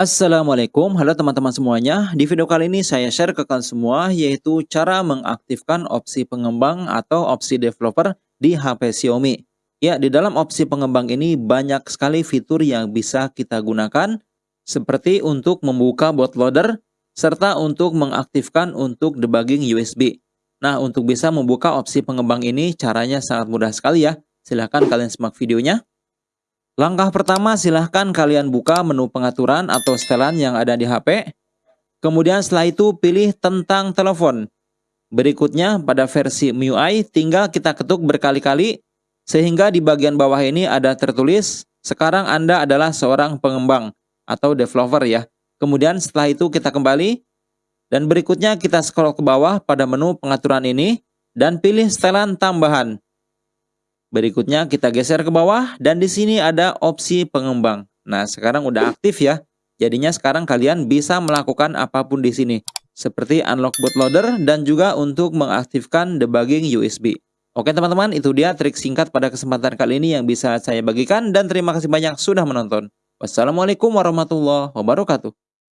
Assalamualaikum, halo teman-teman semuanya. Di video kali ini saya share ke kalian semua yaitu cara mengaktifkan opsi pengembang atau opsi developer di HP Xiaomi. Ya, di dalam opsi pengembang ini banyak sekali fitur yang bisa kita gunakan seperti untuk membuka bootloader serta untuk mengaktifkan untuk debugging USB. Nah, untuk bisa membuka opsi pengembang ini caranya sangat mudah sekali ya. Silahkan kalian simak videonya. Langkah pertama silahkan kalian buka menu pengaturan atau setelan yang ada di HP. Kemudian setelah itu pilih tentang telepon. Berikutnya pada versi MIUI tinggal kita ketuk berkali-kali sehingga di bagian bawah ini ada tertulis sekarang Anda adalah seorang pengembang atau developer ya. Kemudian setelah itu kita kembali dan berikutnya kita scroll ke bawah pada menu pengaturan ini dan pilih setelan tambahan. Berikutnya kita geser ke bawah dan di sini ada opsi pengembang. Nah, sekarang udah aktif ya. Jadinya sekarang kalian bisa melakukan apa pun di sini. Seperti unlock bootloader dan juga untuk mengaktifkan debugging USB. Oke teman-teman, itu dia trik singkat pada kesempatan kali ini yang bisa saya bagikan dan terima kasih banyak sudah menonton. Wassalamualaikum warahmatullahi wabarakatuh.